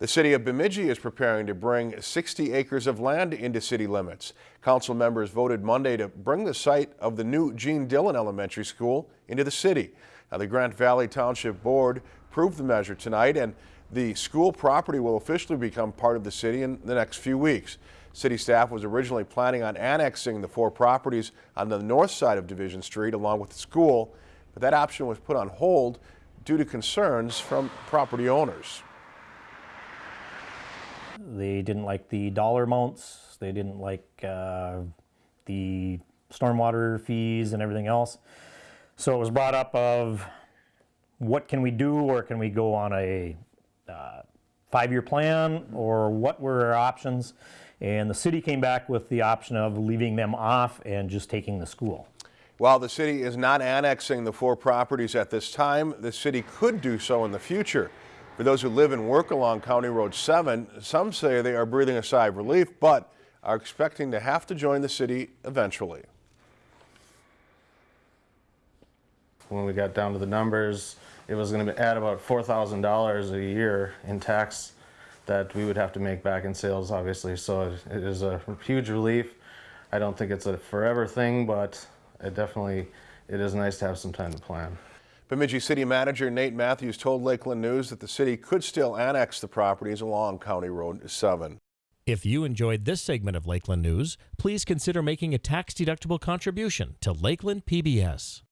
The city of Bemidji is preparing to bring 60 acres of land into city limits. Council members voted Monday to bring the site of the new Gene Dillon Elementary School into the city. Now, the Grant Valley Township Board approved the measure tonight and the school property will officially become part of the city in the next few weeks. City staff was originally planning on annexing the four properties on the north side of Division Street along with the school, but that option was put on hold due to concerns from property owners. They didn't like the dollar amounts. They didn't like uh, the stormwater fees and everything else. So it was brought up of what can we do or can we go on a uh, five-year plan or what were our options? And the city came back with the option of leaving them off and just taking the school. While the city is not annexing the four properties at this time, the city could do so in the future. For those who live and work along County Road 7, some say they are breathing a sigh of relief, but are expecting to have to join the city eventually. When we got down to the numbers, it was going to add about $4,000 a year in tax that we would have to make back in sales, obviously. So it is a huge relief. I don't think it's a forever thing, but it definitely, it is nice to have some time to plan. Bemidji City Manager Nate Matthews told Lakeland News that the city could still annex the properties along County Road 7. If you enjoyed this segment of Lakeland News, please consider making a tax-deductible contribution to Lakeland PBS.